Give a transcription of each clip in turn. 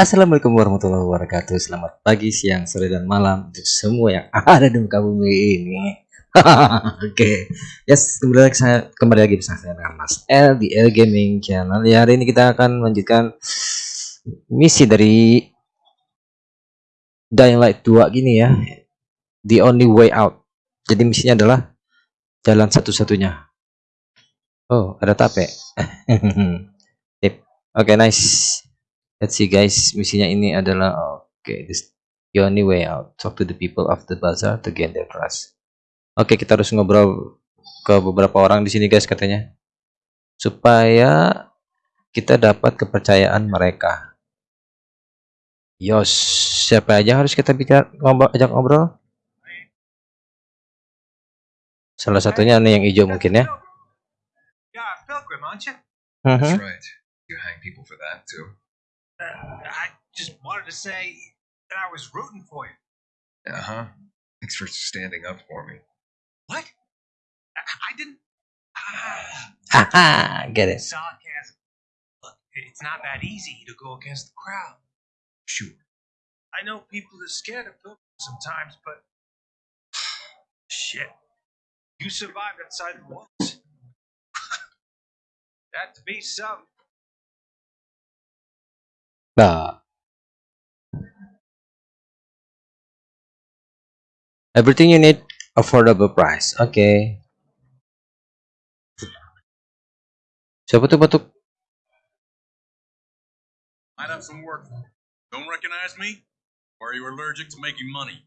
Assalamualaikum warahmatullahi wabarakatuh. Selamat pagi, siang, sore, dan malam untuk semua yang ada di muka bumi ini. Oke, yes kembali lagi saya kembali lagi bersama saya dengan Mas L di L Gaming Channel. Ya hari ini kita akan melanjutkan misi dari Dying Light 2 gini ya. The only way out. Jadi misinya adalah jalan satu-satunya. Oh, ada tape. Oke, okay, nice. Let's see guys, misinya ini adalah oke, okay, this the only way out. Talk to the people of the bazaar to gain their trust. Oke, okay, kita harus ngobrol ke beberapa orang di sini guys katanya. Supaya kita dapat kepercayaan mereka. Yos, siapa aja harus kita bicara ngobrol ajak ngobrol? Salah satunya nih yang hijau mungkin ya. Yeah, pilgrim, aren't you? Uh That's -huh. right. You hang people for that too. Uh, I just wanted to say that I was rooting for you. Uh huh. Thanks for standing up for me. What? I, I didn't. Ah, get it. sarcasm. Look, it's not that easy to go against the crowd. Sure. I know people are scared of pilgrims sometimes, but shit, you survived outside the walls. that to be some. Nah. Everything you need affordable price. Okay. Siapa tuh batuk? Might have some work. Don't recognize me? Or are you allergic to making money?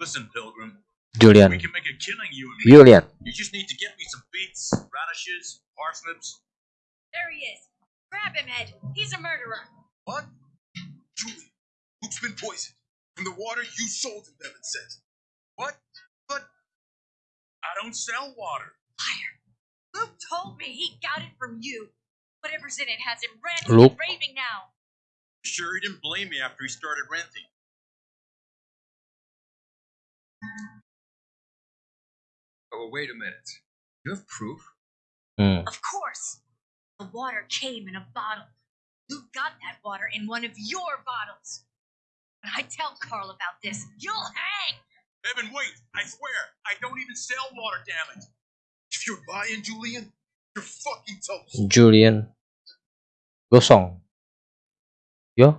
Listen, Pilgrim, Julian. we can make a killing, you and me. Julian. You just need to get me some beets, radishes, parsnips. There he is. Grab him, Ed. He's a murderer. What? Julie, Luke's been poisoned. From the water you sold him, Devin says. What? But I don't sell water. Liar. Luke told me he got it from you. Whatever's in it has him ranting Luke? and raving now. Sure, he didn't blame me after he started ranting. Oh, wait a minute. You have proof? Hmm. Of course. The water came in a bottle. Luke got that water in one of your bottles. When I tell Carl about this, you'll hang. Evan, wait! I swear, I don't even sell water, damn it! If you're lying, Julian, you're fucking toast. Julian. Gosong. Yo.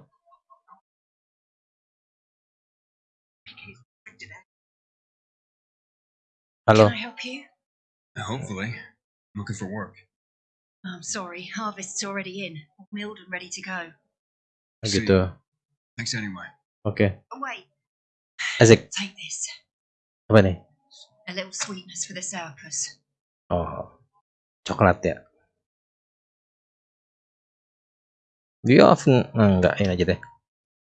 Halo. Can I help you? Hopefully. I'm looking for work. I'm sorry. Harvest's already in. All milled and ready to go. Gitu. Thanks anyway. Oke. Oh, wait. Asik. Take this. Apa nih? A little sweetness for the circus. Oh. Coklat ya. Dia often nah, enggak ini aja deh.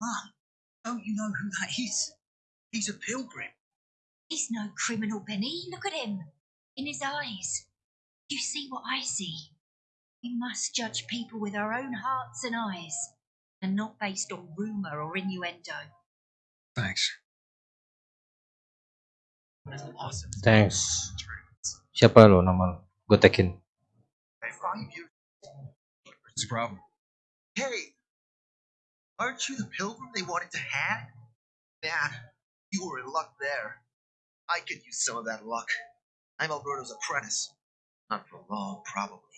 Mom, don't you know who that is? He's a pilgrim. He's no criminal, Benny. Look at him. In his eyes. You see what I see. We must judge people with our own hearts and eyes, and not based on rumour or innuendo. Thanks. That's awesome. Thanks. Siapa lo nama lo? Gue tekin. I. What's the problem? Hey, aren't you the pilgrim they wanted to hang? Man, you were in luck there. I could use some of that luck. I'm Alberto's apprentice. Not for long, probably.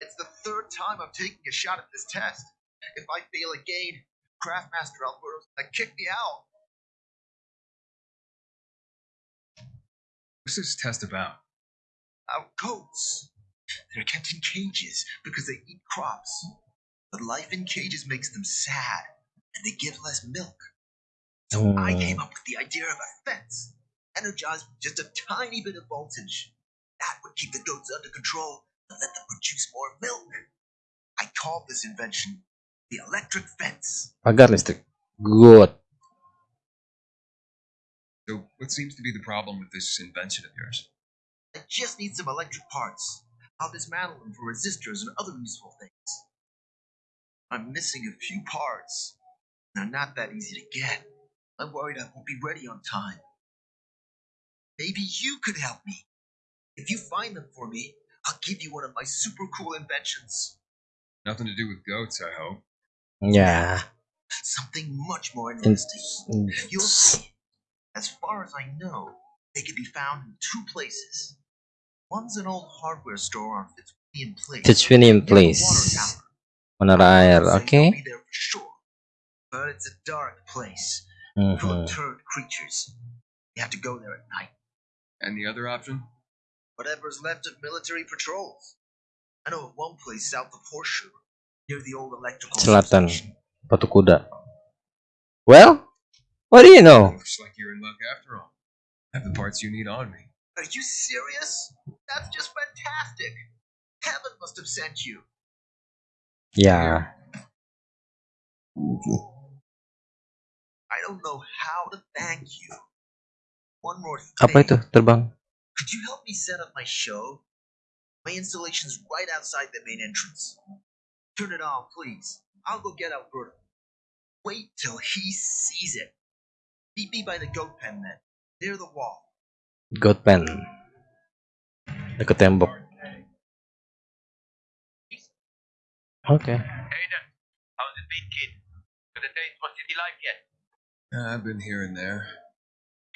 It's the third time I'm taking a shot at this test. If I fail again, Craftmaster Alberto's gonna kick me out. What's this test about? Our goats. They're kept in cages because they eat crops. But life in cages makes them sad, and they give less milk. So I Hmm. came up with the idea of a fence, energized with just a tiny bit of voltage. That would keep the goats under control and let them produce more milk. I called this invention the electric fence. Pagar listrik. Good. So, what seems to be the problem with this invention of yours? I just need some electric parts. I'll dismantle them for resistors and other useful things. I'm missing a few parts. They're not that easy to get. I'm worried I won't be ready on time. Maybe you could help me. If you find them for me, I'll give you one of my super cool inventions. Nothing to do with goats, I hope. Yeah. Something much more interesting. in- You'll see. As far as I know, they can be found in two places. One's an old hardware store on Fitzwilliam Place. Fitzwilliam Place. water tower. Menara air, Say oke. be there for sure. But it's a dark place, full Mhm. of turd creatures. You have to go there at night. And the other option? Whatever's left of military patrols. I know of one place south of Horseshoe, near the old electrical Selatan, substation. Batu Kuda. Well, what do you know? Looks like you're in luck after all. I have the parts you need on me. Are you serious? That's just fantastic. Heaven must have sent you. Ya, I don't know how to thank you. One more thing. apa itu terbang? Could you help me set up my show? My installation's right outside the main entrance. Turn it on, please. I'll go get Alberto. Wait till he sees it. Meet me by the goat pen then, near the wall. Goat pen. Dekat tembok. Oke. Aiden, how's it been, kid? Got a taste for city life yet? Uh, I've been here and there.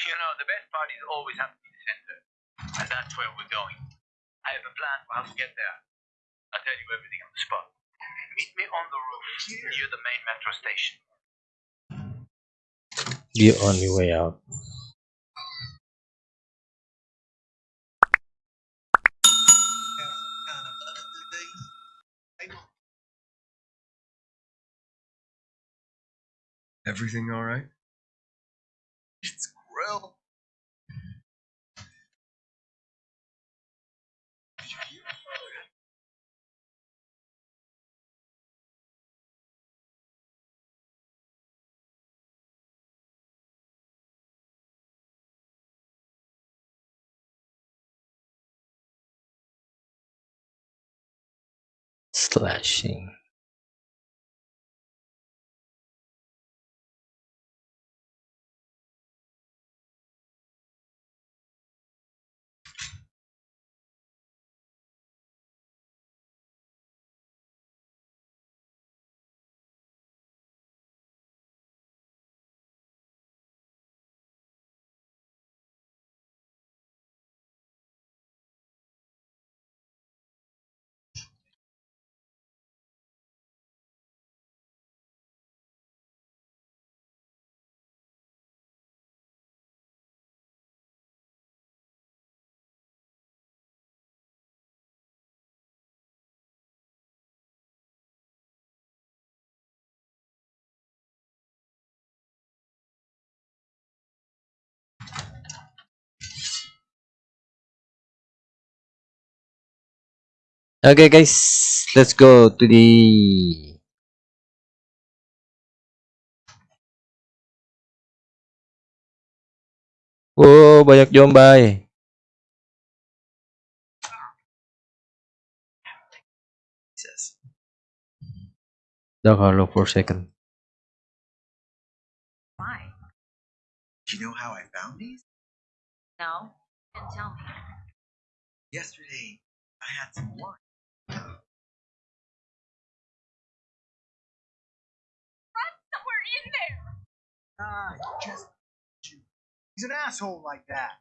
You know, the best part is always have to be the center. And that's where we're going. I have a plan for how to get there. I'll tell you everything on the spot. Meet me on the roof near the main metro station. The only way out. Everything all right? It's Grill. Slashing. Okay guys, let's go to the Wow, banyak Jombay. He says. Dah kalau for a second. Why? Do you know how I found these? No, didn't tell me. Yesterday, I had some wine. In there. Ah, just. He's an asshole like that.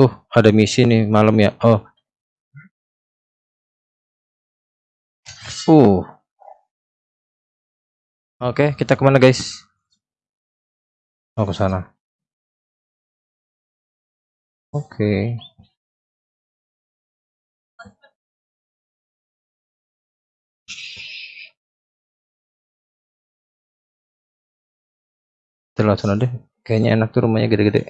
Oh, ada misi nih malam ya. Oh. Uh. Oke, kita ke mana guys? Oh, ke sana. Oke. Kita langsung deh. Kayaknya enak tuh rumahnya gede-gede.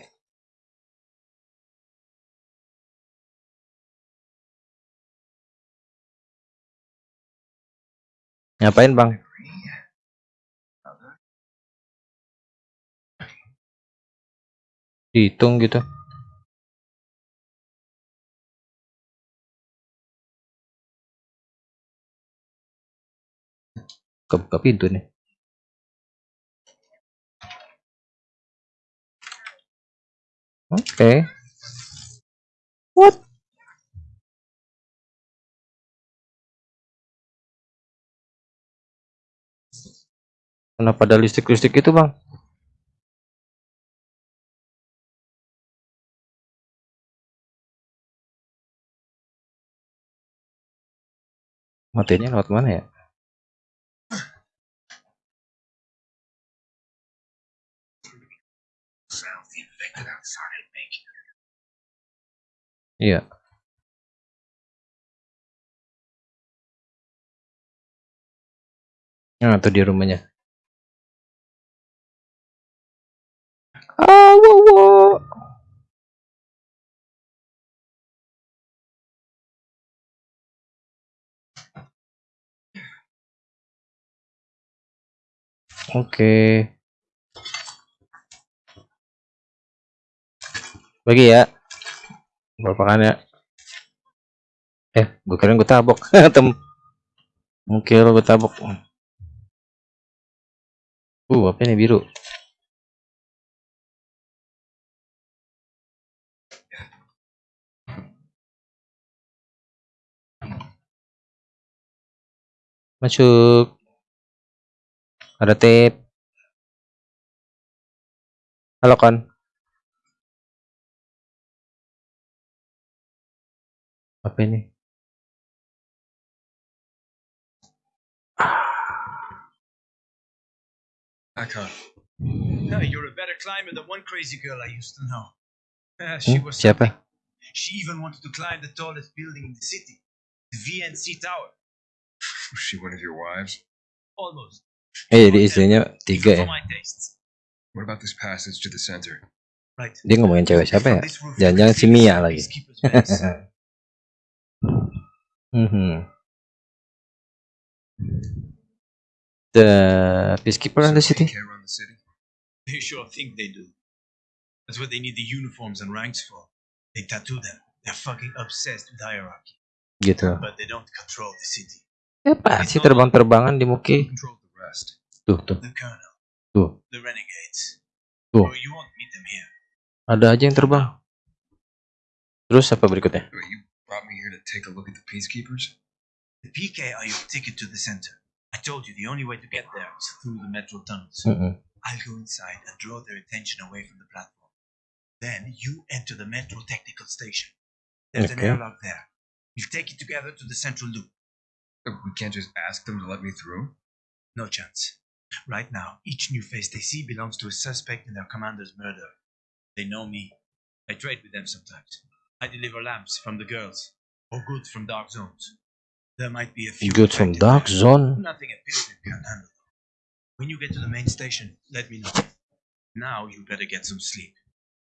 Ngapain bang? Hitung gitu. Kebuka pintu nih. Okay. What? Kenapa ada listrik-listrik itu, Bang? Matinya lewat mana ya? Iya. Nah, itu dia rumahnya. Ah, wow, wow. Oke. Bagi ya. Berapa kan ya? Eh, gue kira gue tabok. Tem. Mungkin lo gue tabok. Uh, apa ini biru? Masuk. Ada tip. Halo kon. Apa ini? Can't. No, you're a better climber than one crazy girl I used to know. Uh, she Hmm, was siapa? She even wanted to climb the tallest building in the city, the VNC Tower. Was she one of your wives? Almost. Eh, jadi istrinya tiga ya. What about this passage to the center? Right. Dia ngomongin cewek siapa ya? Jangan-jangan si Mia lagi. Mhm. The peacekeeper in the So they city. Care run the city. They sure think they do. That's what they need the uniforms and ranks for. They tattoo them. They're fucking obsessed with hierarchy, Gitu. but they don't control the city. Ya sih terbang-terbangan di Muki. Control the rest. Tuh, tuh, The colonel, tuh. the renegades. Tuh. Oh, you won't meet them here. Ada aja yang terbang. Terus apa berikutnya? You brought me here to take a look at the peacekeepers? The PK are your ticket to the center. I told you the only way to get there is through the metro tunnels. Mm-mm. I'll go inside and draw their attention away from the platform. Then you enter the metro technical station. There's Okay. an airlock there. We'll take it together to the central loop. Uh, We can't just ask them to let me through? No chance. Right now, each new face they see belongs to a suspect in their commander's murder. They know me. I trade with them sometimes. I deliver lamps from the girls, or goods from dark zones. There might be a few. Good from dark there. zone. Nothing a pilgrim can handle. When you get to the main station, let me know. Now you better get some sleep.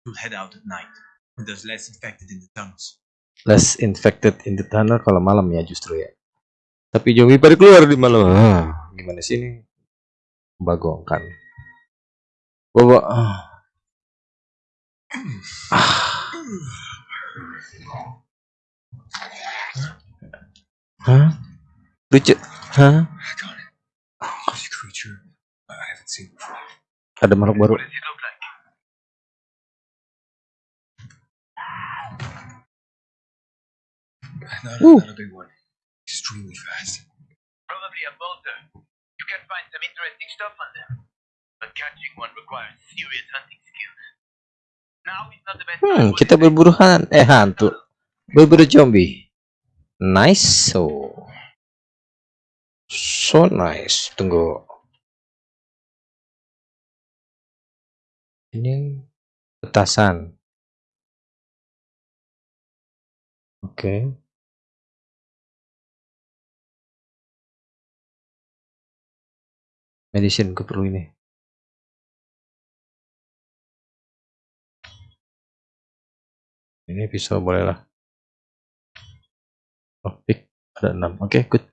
You'll head out at night when there's less infected in the tunnels. Less infected in the tunnel kalau malam ya justru ya. Tapi zombie pada keluar di malam. Ah, gimana sih ini? Bagongkan. Bawa. Ah. Lucu. Hah? Got it. This creature I haven't seen before. Ada makhluk baru. What does it look like? Not, Ooh. not a big one. Extremely fast. Probably a boulder. You can find some interesting stuff on them. But catching one requires serious hunting skills. Hmm, kita berburu han eh hantu. Berburu zombie. Nice. So. So nice. Tunggu. Ini petasan. Oke. Medicine gue perlu ini. Ini pisau boleh lah. Oh, pick ada 6. Oke, good.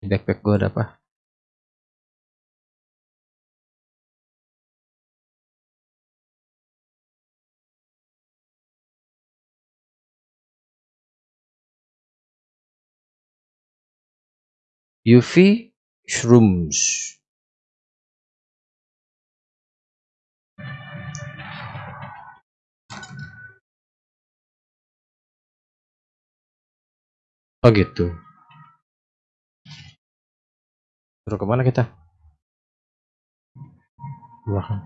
Di backpack gue ada apa? UV shrooms. Oh gitu. Terus ke mana kita? Belakang.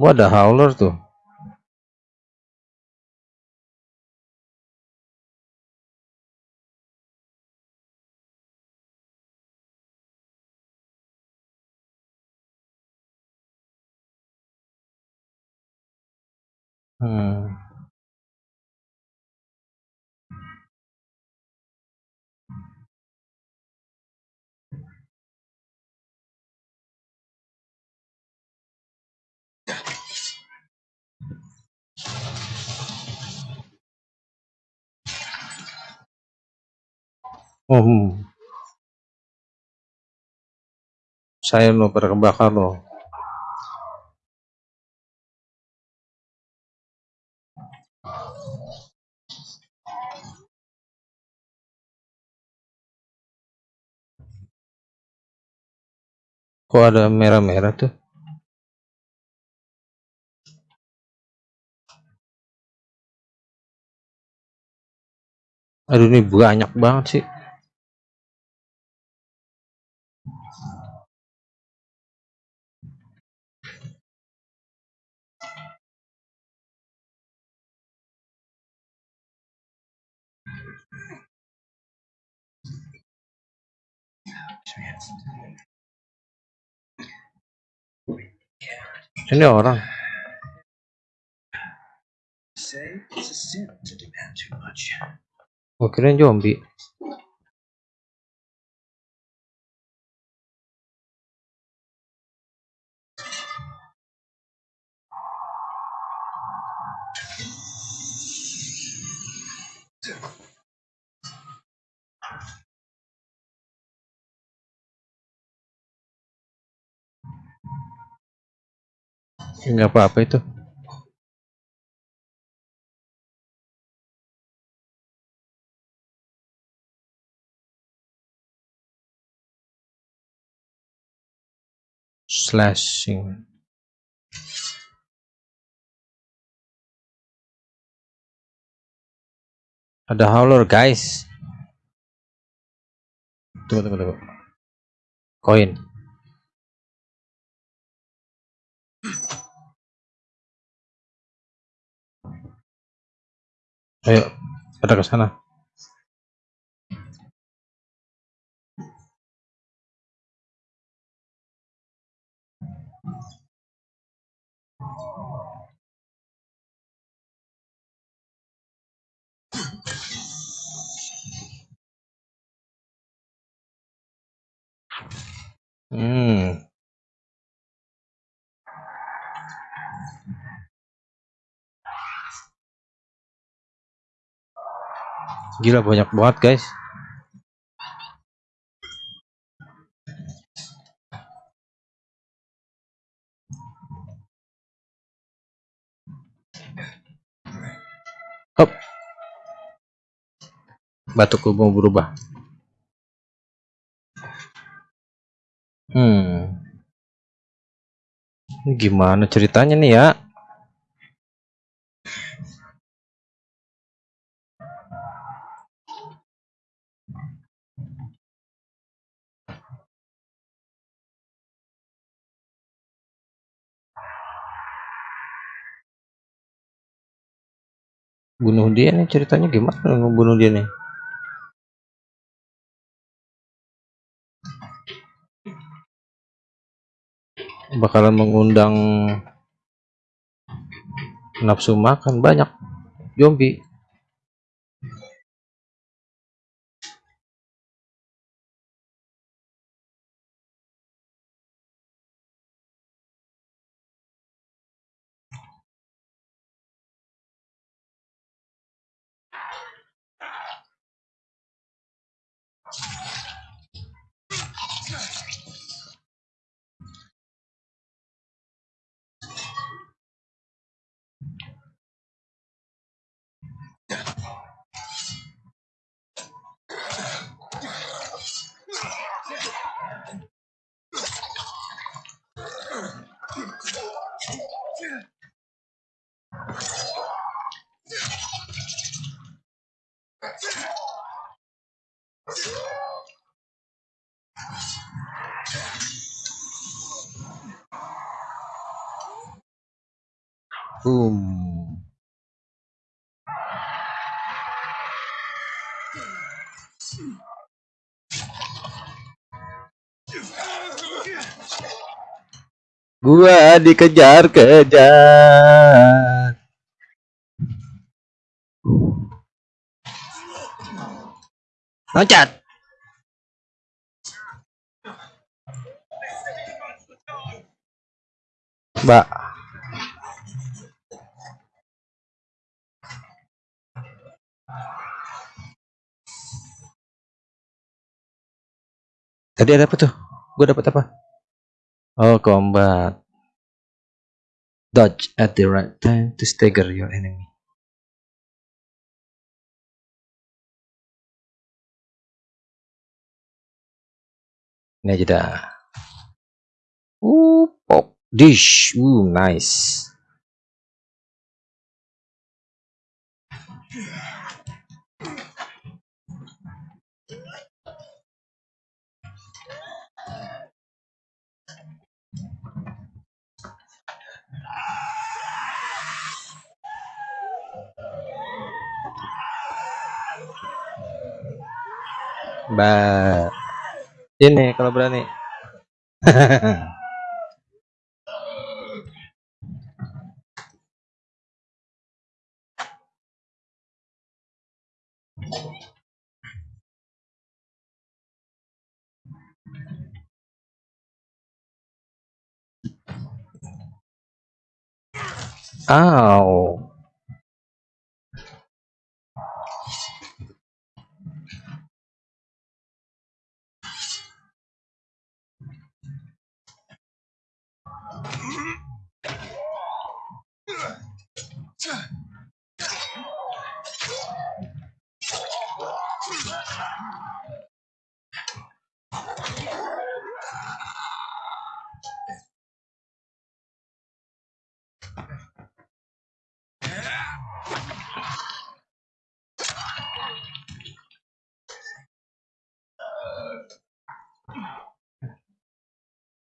Wah, ada howler tuh. Hmm. Oh. Saya lo pada loh. Kok ada merah-merah tuh? Aduh ini banyak banget sih. Ini orang, zombie. Zombie. Enggak apa-apa itu. Slashing. Ada howler guys. Tunggu tunggu tunggu. Koin. Ayo, pada ke sana. Hmm. Gila banyak banget guys. Hop. Batukku mau berubah. Hmm. Gimana ceritanya nih ya? Bunuh dia nih ceritanya gimana ngebunuh dia nih? Bakalan mengundang nafsu makan banyak zombie. Gua dikejar-kejar. Loncat. Mbak. Tadi ada apa tuh? Gue dapat apa? Oh, combat. Dodge at the right time to stagger your enemy. Ini aja dah. Uh, pop dish. Uh, nice. Mbak. Ini kalau berani. Ow.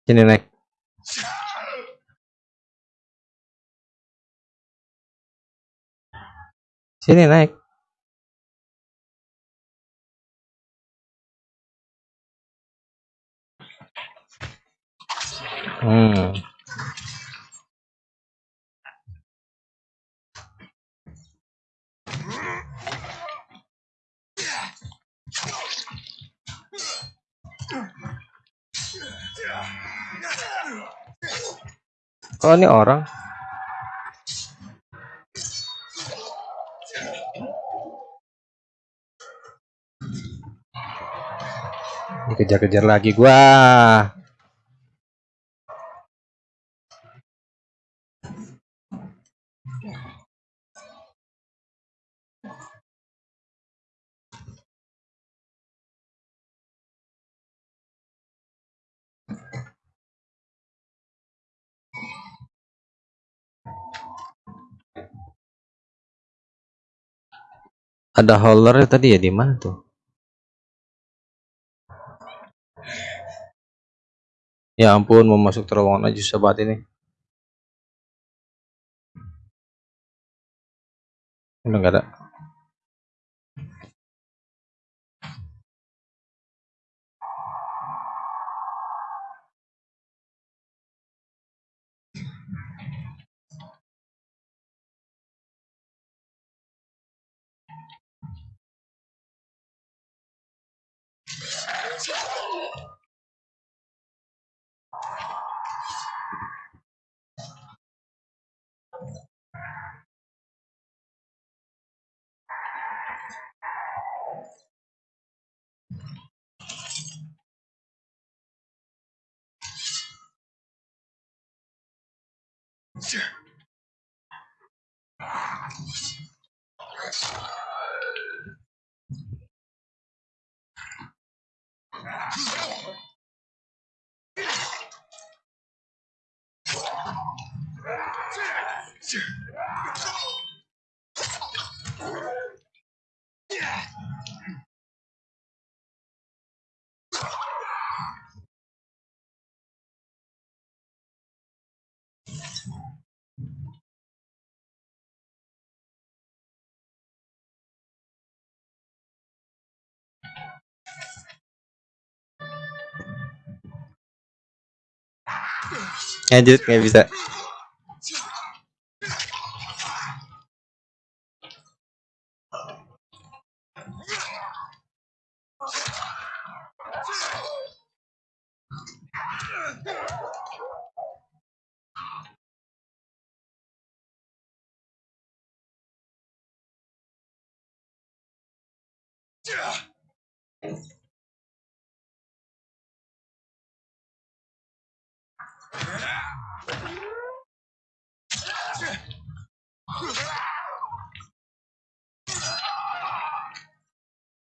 trên đường này trên đường này ừ. Yeah. Oh ini orang. Dikejar-kejar lagi gua. Ada holder tadi ya di mana tuh? Ya ampun, mau masuk terowongan aja banget ini. Udah ada. Sir. Sir. Lanjut nggak bisa.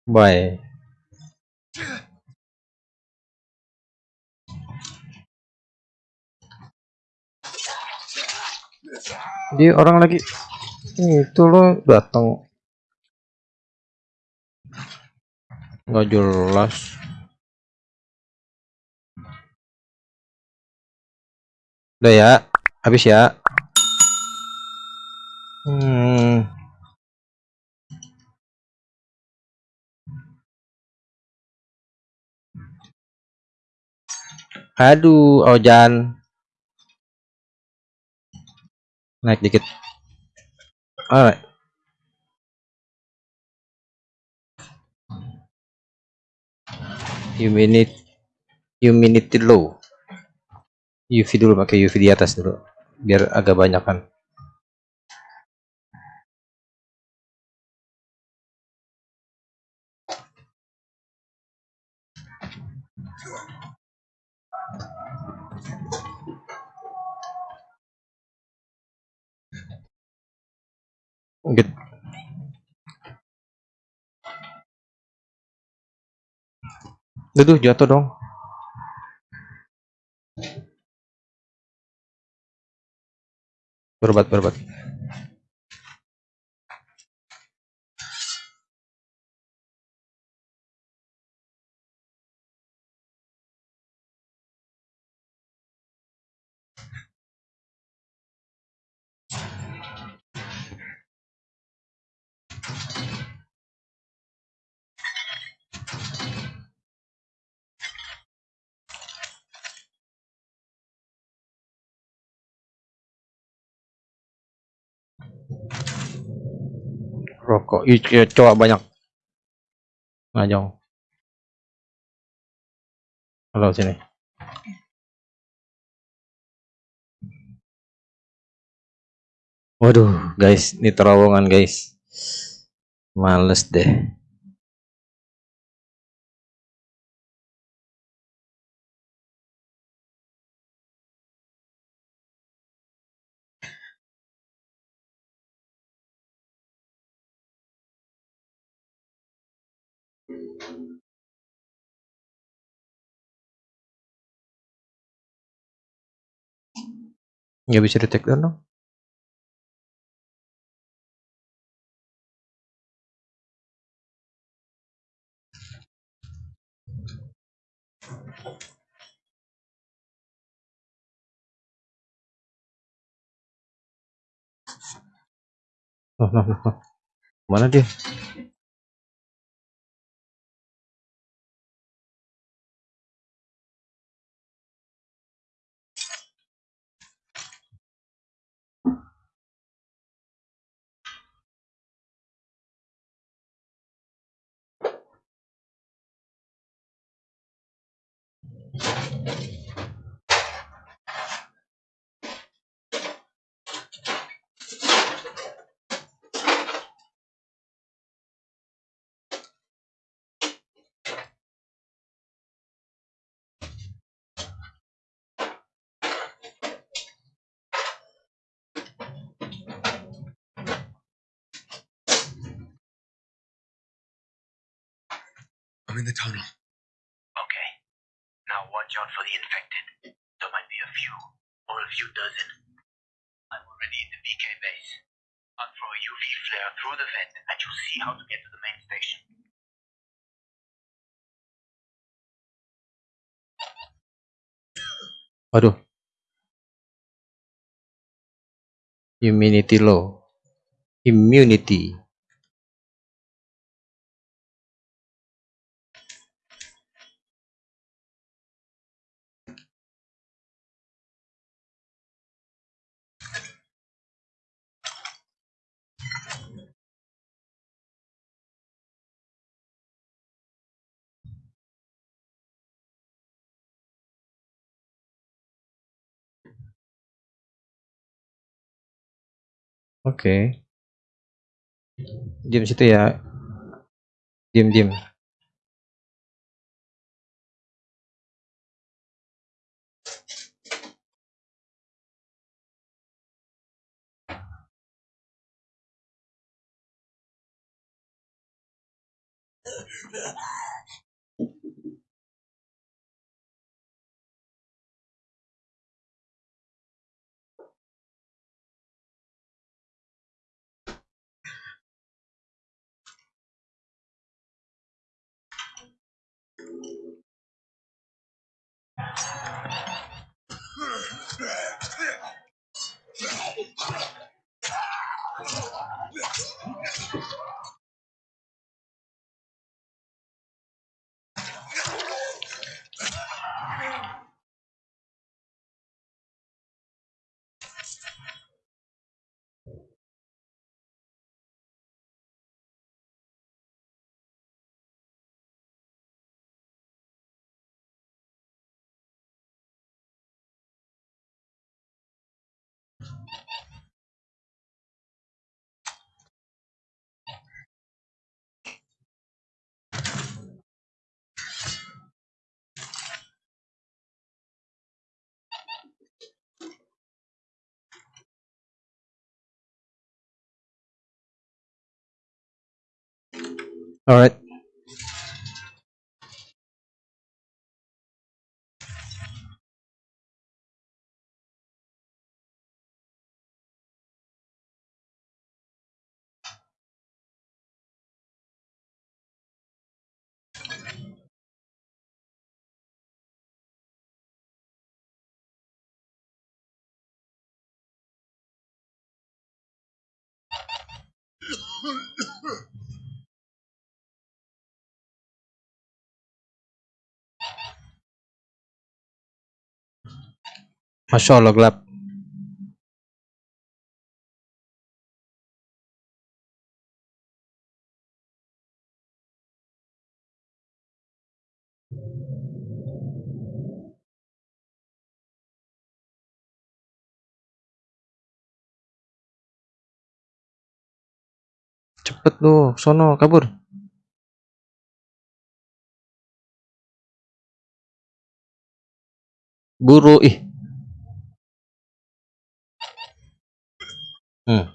Bye. Dia orang lagi itu lo datang nggak jelas udah ya habis ya hmm. Aduh Ojan. Naik dikit. Alright. Humidity humidity low. UV dulu pakai UV di atas dulu biar agak banyak kan Gitu. Aduh, jatuh dong. Berbat, berbat. Rokok. Ih, ya, coba banyak. Ngajong. Halo sini. Waduh, guys, ini terowongan, guys. Males deh. Nggak bisa di take down dong. Loh, loh, loh. Mana dia? I'm in the tunnel. Now watch out for the infected. There might be a few, or a few dozen. I'm already in the BK base. I'll throw a UV flare through the vent, and you'll see how to get to the main station. Waduh. Immunity low. Immunity. Oke. Diam situ ya. Diam diam. Batman. All right. Masya Allah gelap. Cepet lu, sono kabur. Buru ih. Hmm.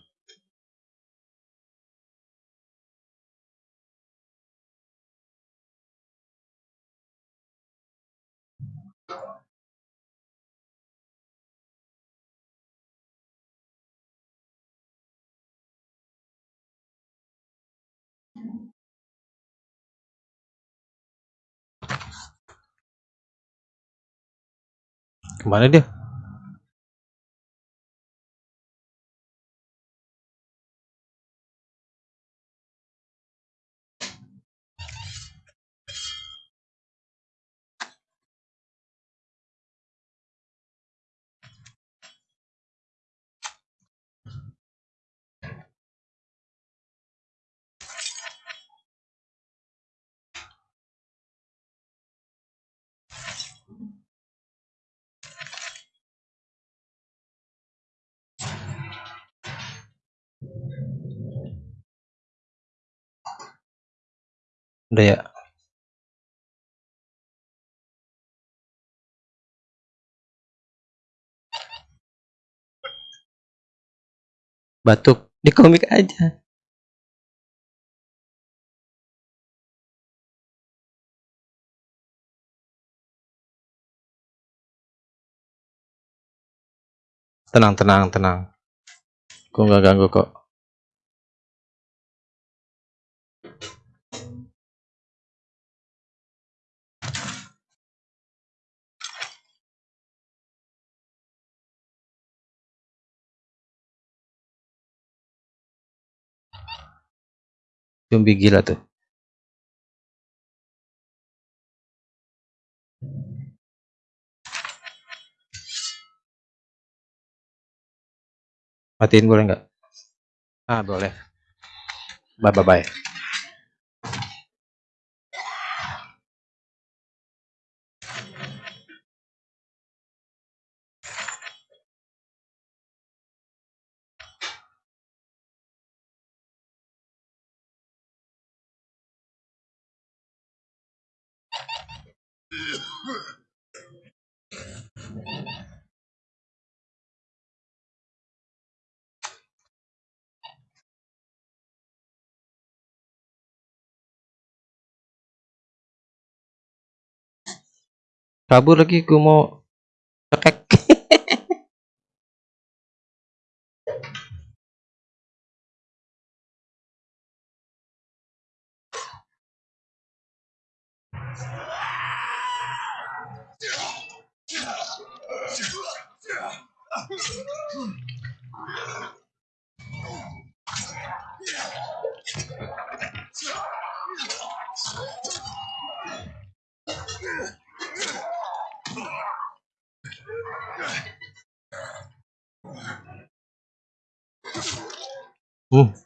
Ke mana dia? Udah ya. Batuk di komik aja. Tenang, tenang, tenang. Gue nggak ganggu kok. Zombie gila tuh. Matiin boleh nggak? Ah, boleh. Bye bye bye. Kabur lagi gue mau cekek 오.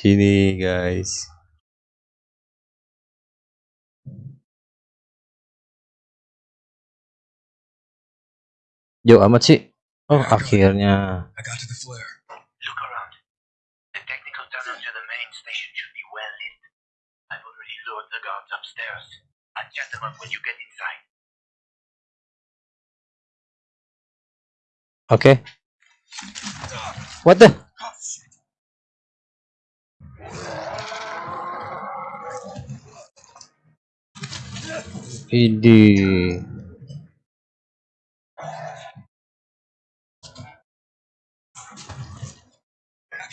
Sini guys jauh amat sih oh akhirnya I got to the flare. Look around. The technical tunnel to the main station should be well lit. I've already lured the guards upstairs. I'll chat them up when you get inside. oke what the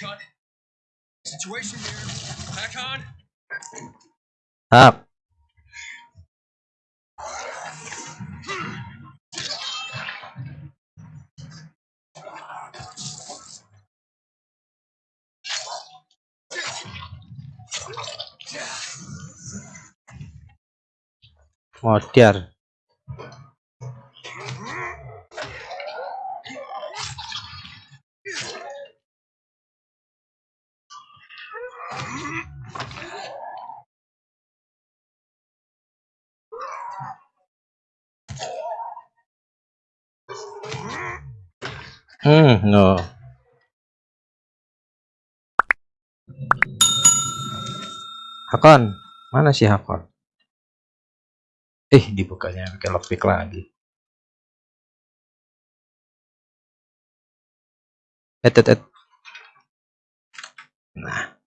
On. Situation here. Back on. Tap. Modiar. Hmm, no. Hakon, mana sih Hakon? Eh, dibukanya pakai lockpick lagi. Et, et, et. Nah.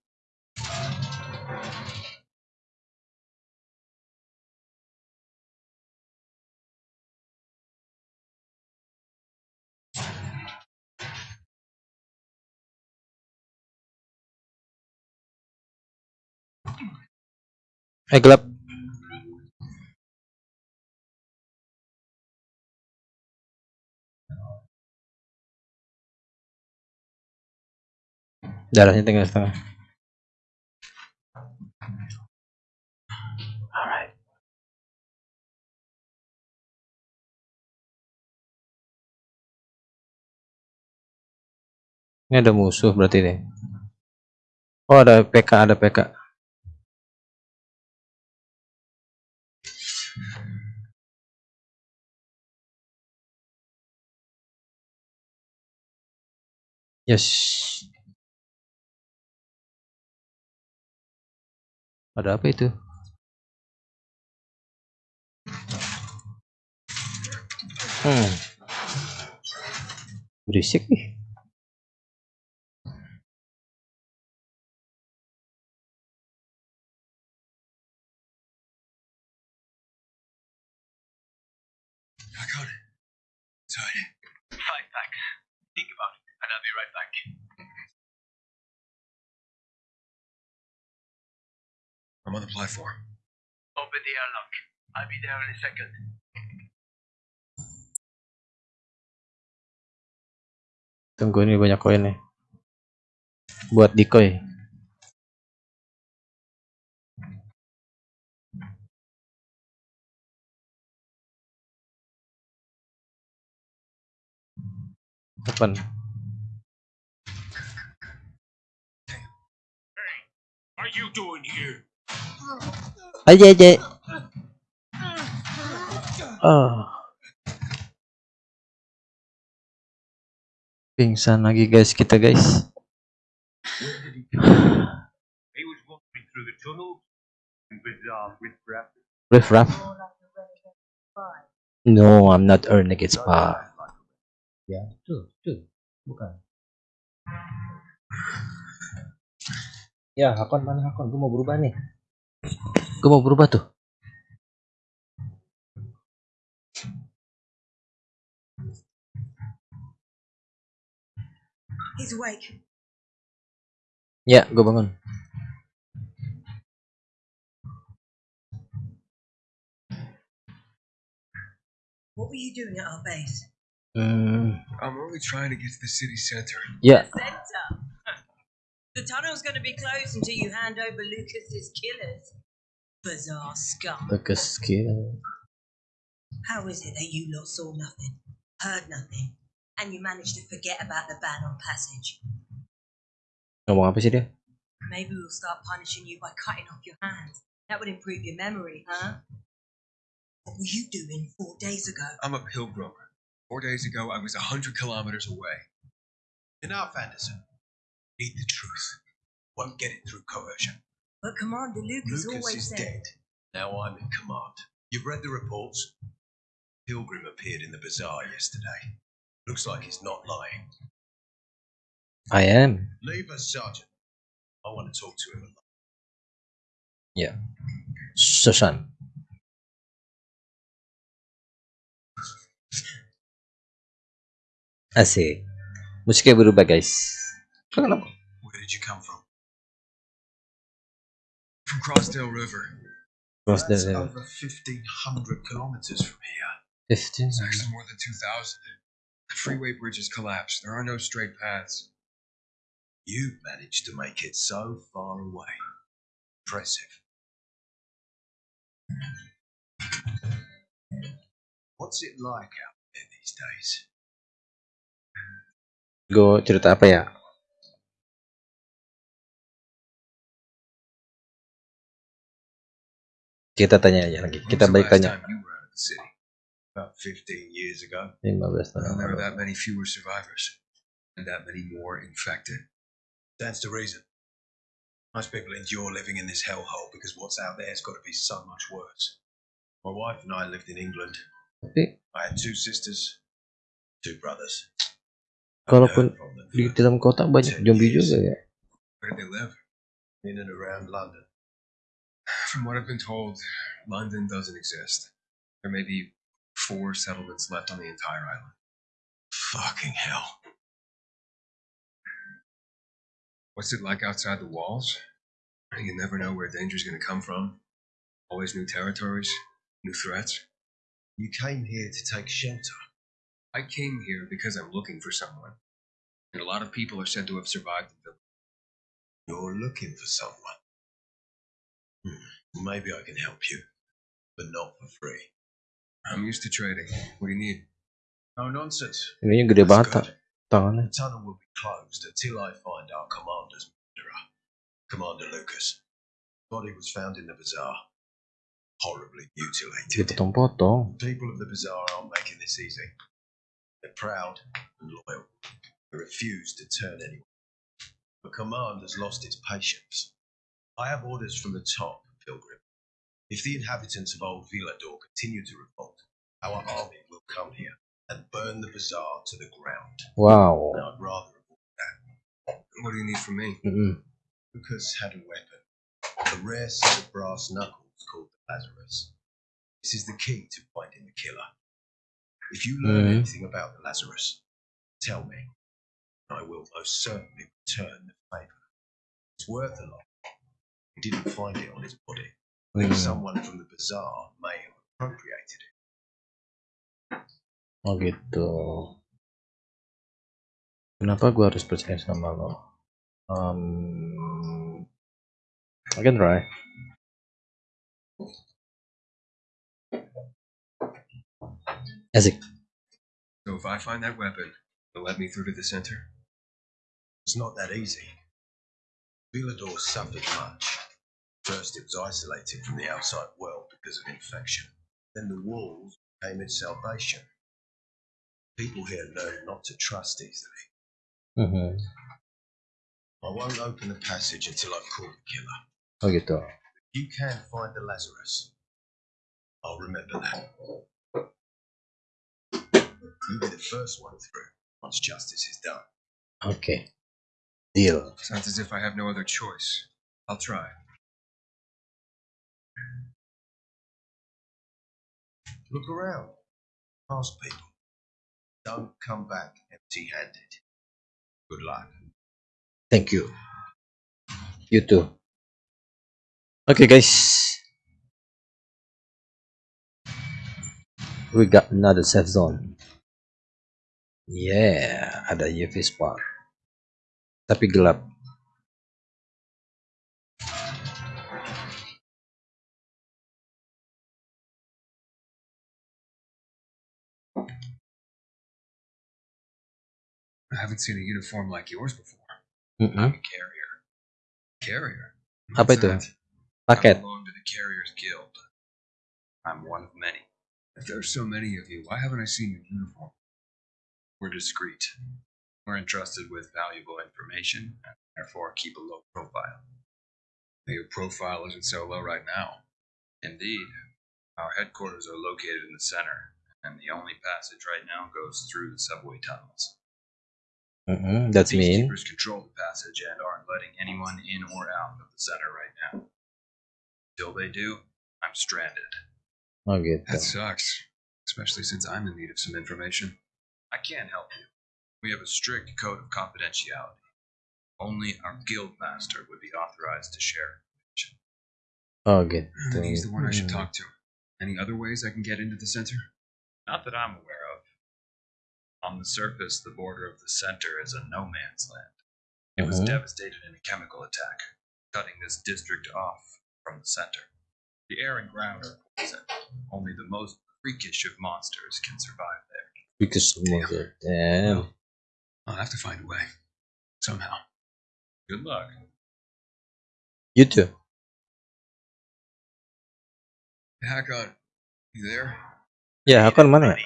Eh, gelap. Darahnya tinggal setengah. Ini ada musuh berarti nih. Oh ada PK, ada PK. Yes. Ada apa itu? Hmm. Berisik nih. I. Inside. Five packs. Think about it, and I'll be right back. I'm on the platform. Open the airlock. I'll be there in a second. Tunggu ini banyak koin nih. Buat decoy. Open. Are you doing here? Aja aja. Ah. Pingsan lagi guys kita guys. Riff rap. No, I'm not a renegade spy. Ya, tuh, tuh, bukan. Ya, Hakon mana Hakon? Gue mau berubah nih. Gue mau berubah tuh. He's awake. Ya, gue bangun. What were you doing at our base? Hmm, I'm only trying to get to the city center. ya, Center. The tunnel's going to be closed until you hand over Lucas's killers. Bizarre scum. bagus skill. How is it that you lot saw nothing, heard nothing, and you managed to forget about the ban on passage? Ngomong apa sih dia? Maybe we'll start punishing you by cutting off your hands. That would improve your memory, huh? What were you doing four days ago? I'm a pilgrim. Four days ago, I was a hundred kilometers away. Enough, Anderson. Need the truth. Won't get it through coercion. But Commander Lucas, Lucas always is said. dead. Now I'm in command. You've read the reports. Pilgrim appeared in the bazaar yesterday. Looks like he's not lying. I am. Leave us, Sergeant. I want to talk to him. alone. Ya. Susan. Asik. Musiknya berubah guys. Kenapa? Where did you come from? From Crossdale River. Cross the That's river. over 1,500 kilometers from here. 15. It's actually more than 2,000. The freeway bridges collapsed. There are no straight paths. You've managed to make it so far away. Impressive. What's it like out there these days? Gue cerita apa ya? Tanya aja lagi. Kita balik tanya. time you were out of the city? About 15 years ago. 15 Well, tahun there lalu. that many fewer survivors. And that many more infected. That's the reason. Most people endure living in this hellhole because what's out there has got to be so much worse. My wife and I lived in England. Tapi I had two sisters, two brothers. kalaupun di dalam kota banyak zombie juga ya. Where they live? in and around London. From what I've been told, London doesn't exist. There may be four settlements left on the entire island. Fucking hell. What's it like outside the walls? You never know where danger's gonna come from. Always new territories, new threats. You came here to take shelter. I came here because I'm looking for someone. And a lot of people are said to have survived the village. You're looking for someone. Hmm. Maybe I can help you, but not for free. I'm used to trading. What do you need? No nonsense. Ini gede That's banget tak, good. tangannya. The tunnel will be closed until I find our commander's murderer, Commander Lucas. Body was found in the bazaar, horribly mutilated. Dipotong-potong. People of the bazaar aren't making this easy. They're proud and loyal. They refuse to turn anyone. The command has lost its patience. I have orders from the top, Pilgrim. If the inhabitants of Old Villador continue to revolt, our army will come here and burn the bazaar to the ground. Wow. And I'd rather avoid that. What do you need from me? Mm-mm. Lucas had a weapon, a rare set of brass knuckles called the Lazarus. This is the key to finding the killer. If you learn Mhm. anything about the Lazarus, tell me. I will most certainly return the favor. It's worth a lot. Didn't find it on his body. I think Hmm. someone from the bazaar may have appropriated it. Oh gitu. Kenapa gua harus percaya sama lo? Um, I can try. Asik. So if I find that weapon, You'll let me through to the center? It's not that easy. Villador suffered much. First, it was isolated from the outside world because of infection. Then the walls became its salvation. People here learned not to trust easily. Mhm. I won't open the passage until I've caught the killer. Oh gitu. You can find the Lazarus. I'll remember that. You'll be the first one through once justice is done. Okay. Deal. Sounds as if I have no other choice. I'll try. Look around. Ask people. Don't come back empty handed. Good luck. Thank you. You too. Oke guys. We got another safe zone. Yeah, ada UV spot. Tapi gelap. I haven't seen a uniform like yours before. I'm a carrier. Carrier? Apa What's itu? that? Paket. I belong to the Carriers Guild. I'm one of many. If there are so many of you, why haven't I seen your uniform? We're discreet. We're entrusted with valuable information and therefore keep a low profile. Your profile isn't so low right now. Indeed. Our headquarters are located in the center, and the only passage right now goes through the subway tunnels. Mm-mm, That's These mean. keepers control the passage and aren't letting anyone in or out of the center right now. Till they do, I'm stranded. Oh gitu. That That sucks, especially since I'm in need of some information. I can't help you. We have a strict code of confidentiality. Only our guild master would be authorized to share information. Oh gitu. And he's the one I should Hmm. talk to. Any other ways I can get into the center? Not that I'm aware. On the surface, the border of the center is a no man's land. It was Mhm. devastated in a chemical attack, cutting this district off from the center. The air and ground are poison. Only the most freakish of monsters can survive there. Semua gitu. Damn. I'll have to find a way. Somehow. Good luck. You too. Hakon, you there? Ya, Hakon mana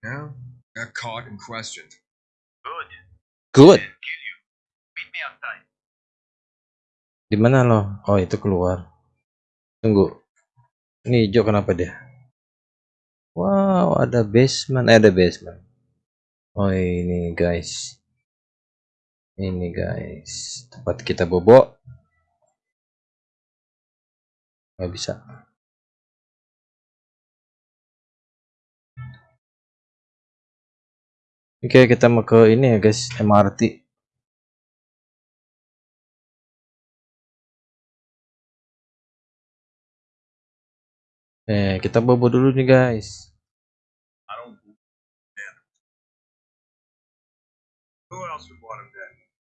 Yeah? Got caught and questioned. Good. Good. I'll kill you. Meet me outside. Di mana lo? Oh, itu keluar. Tunggu. Ini hijau kenapa dia? Wow, ada basement. Eh, ada basement. Oh, ini guys. Ini guys. Tempat kita bobo. Nggak bisa. Oke, kita mau ke ini ya guys, MRT. Eh, kita bobo dulu nih guys.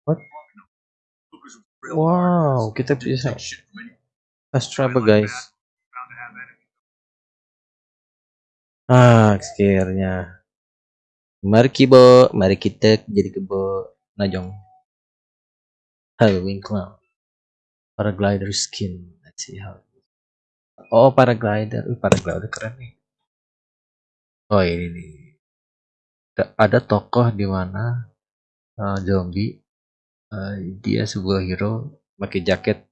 What? Wow, kita bisa fast travel guys. Ah, akhirnya. Mari kibo, mari kita jadi kebo najong. Halloween clown. Paraglider skin. Let's see how. Oh, paraglider. Uh, paraglider keren nih. Oh, ini nih. Ada- tokoh di mana uh, zombie uh, dia sebuah hero pakai jaket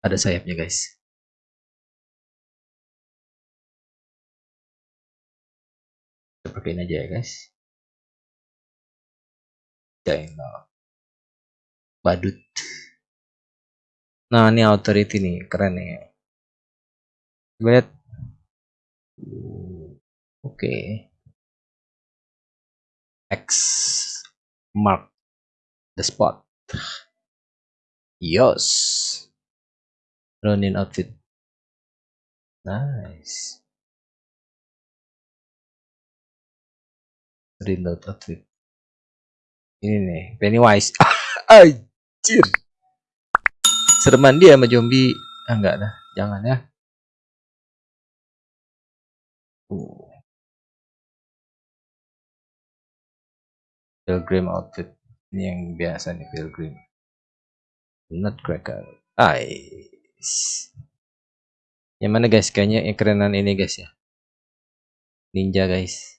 ada sayapnya guys. Kita pakein aja ya guys. Channel. Badut. Nah, ini authority nih, keren nih. Coba lihat. Oke. X mark the spot. Yes. Ronin outfit. Nice. Reload outfit. Ini nih, Pennywise. Anjir. Sereman dia sama zombie. Ah, enggak dah. Jangan ya. Pilgrim outfit ini yang biasa nih pilgrim nutcracker Ais. yang mana guys kayaknya yang kerenan ini guys ya ninja guys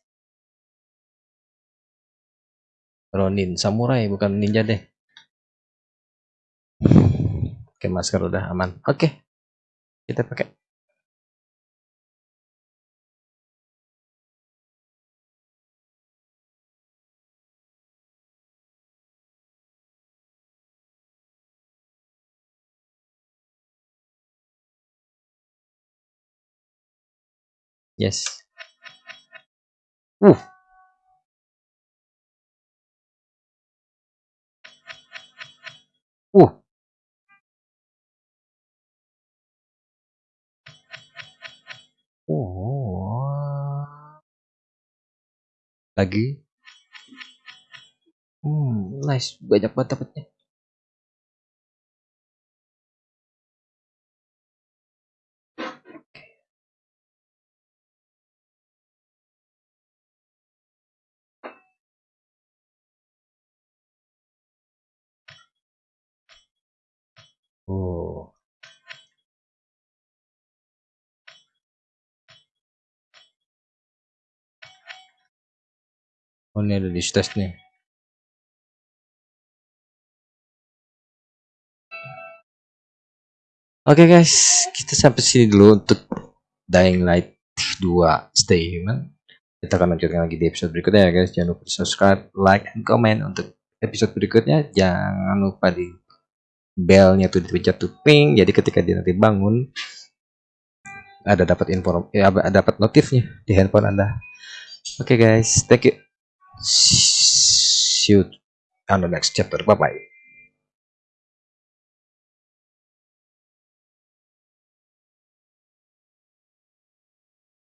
Ronin. Samurai bukan ninja deh. Oke masker udah aman. Oke. Kita pakai. Yes. Uh uh. Oh. Lagi. Hmm nice. Banyak banget dapetnya oh oh ini ada di stage nih Oke guys, kita sampai sini dulu untuk Dying Light 2 Stay Human. Kita akan lanjutkan lagi di episode berikutnya ya guys. Jangan lupa subscribe, like, and comment untuk episode berikutnya. Jangan lupa di belnya tuh dipencet tuh ping. Jadi ketika dia nanti bangun ada dapat info ya dapat notifnya di handphone Anda. Oke guys, thank you. See you on the next chapter. Bye bye.